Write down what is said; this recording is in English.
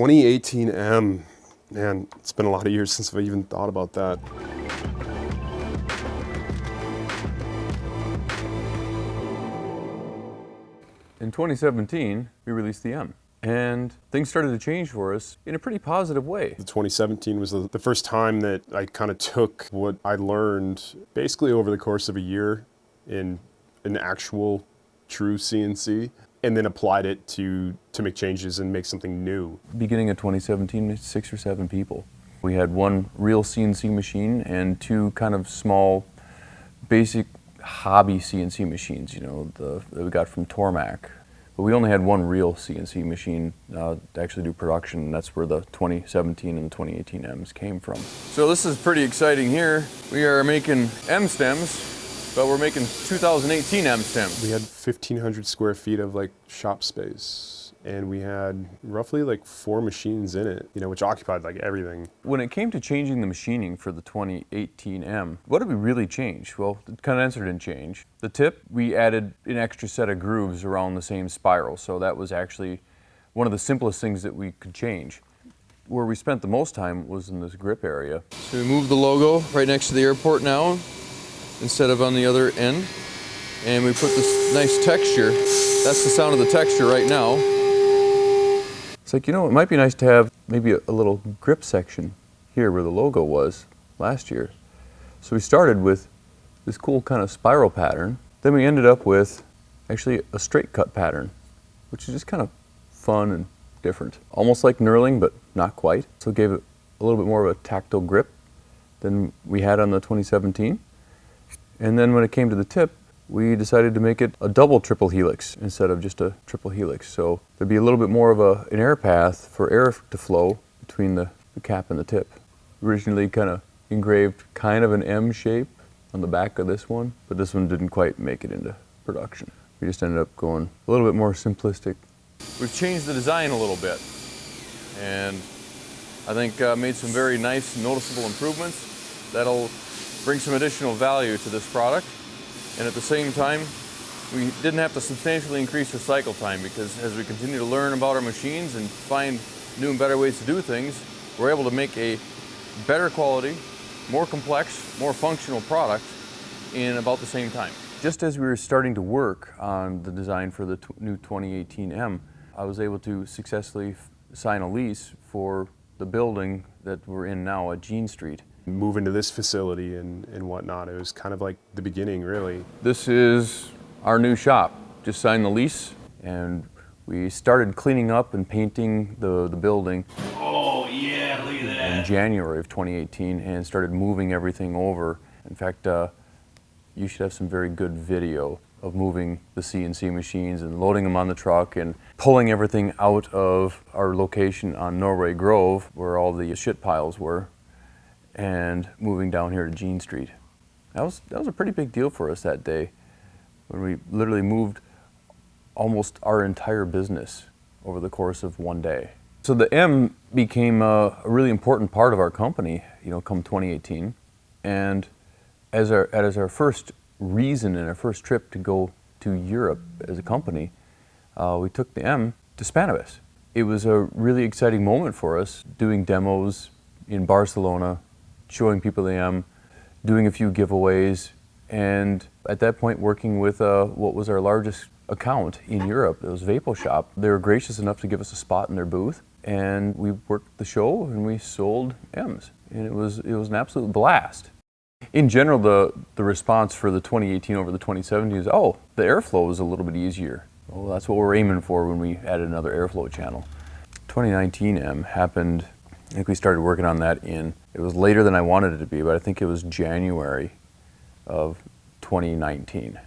2018M. Man, it's been a lot of years since I've even thought about that. In 2017, we released the M. And things started to change for us in a pretty positive way. 2017 was the, the first time that I kind of took what I learned basically over the course of a year in an actual true CNC and then applied it to, to make changes and make something new. Beginning of 2017, six or seven people. We had one real CNC machine and two kind of small, basic hobby CNC machines, you know, the, that we got from Tormach. But we only had one real CNC machine uh, to actually do production, and that's where the 2017 and the 2018 M's came from. So this is pretty exciting here. We are making M stems, but we're making 2018 M stems. We had 1,500 square feet of like shop space and we had roughly like four machines in it, you know, which occupied like everything. When it came to changing the machining for the 2018M, what did we really change? Well, the condenser didn't change. The tip, we added an extra set of grooves around the same spiral, so that was actually one of the simplest things that we could change. Where we spent the most time was in this grip area. So we moved the logo right next to the airport now, instead of on the other end. And we put this nice texture. That's the sound of the texture right now. It's like, you know, it might be nice to have maybe a, a little grip section here where the logo was last year. So we started with this cool kind of spiral pattern. Then we ended up with actually a straight cut pattern, which is just kind of fun and different. Almost like knurling, but not quite. So it gave it a little bit more of a tactile grip than we had on the 2017. And then when it came to the tip, we decided to make it a double triple helix instead of just a triple helix. So there'd be a little bit more of a, an air path for air to flow between the, the cap and the tip. Originally kind of engraved kind of an M shape on the back of this one, but this one didn't quite make it into production. We just ended up going a little bit more simplistic. We've changed the design a little bit and I think uh, made some very nice noticeable improvements that'll bring some additional value to this product. And at the same time, we didn't have to substantially increase our cycle time because as we continue to learn about our machines and find new and better ways to do things, we're able to make a better quality, more complex, more functional product in about the same time. Just as we were starting to work on the design for the new 2018M, I was able to successfully sign a lease for the building that we're in now at Jean Street move into this facility and, and whatnot. It was kind of like the beginning, really. This is our new shop. Just signed the lease and we started cleaning up and painting the, the building. Oh yeah, look at that. In January of 2018 and started moving everything over. In fact, uh, you should have some very good video of moving the CNC machines and loading them on the truck and pulling everything out of our location on Norway Grove where all the shit piles were and moving down here to Jean Street. That was, that was a pretty big deal for us that day when we literally moved almost our entire business over the course of one day. So the M became a, a really important part of our company, you know, come 2018. And as our, as our first reason and our first trip to go to Europe as a company, uh, we took the M to Spannabis. It was a really exciting moment for us doing demos in Barcelona, showing people the M, doing a few giveaways, and at that point working with uh, what was our largest account in Europe, it was Vapo Shop. They were gracious enough to give us a spot in their booth, and we worked the show and we sold M's, and it was, it was an absolute blast. In general, the, the response for the 2018 over the 2017 is, oh, the airflow is a little bit easier. Well, that's what we're aiming for when we added another airflow channel. 2019 M happened I think we started working on that in, it was later than I wanted it to be, but I think it was January of 2019.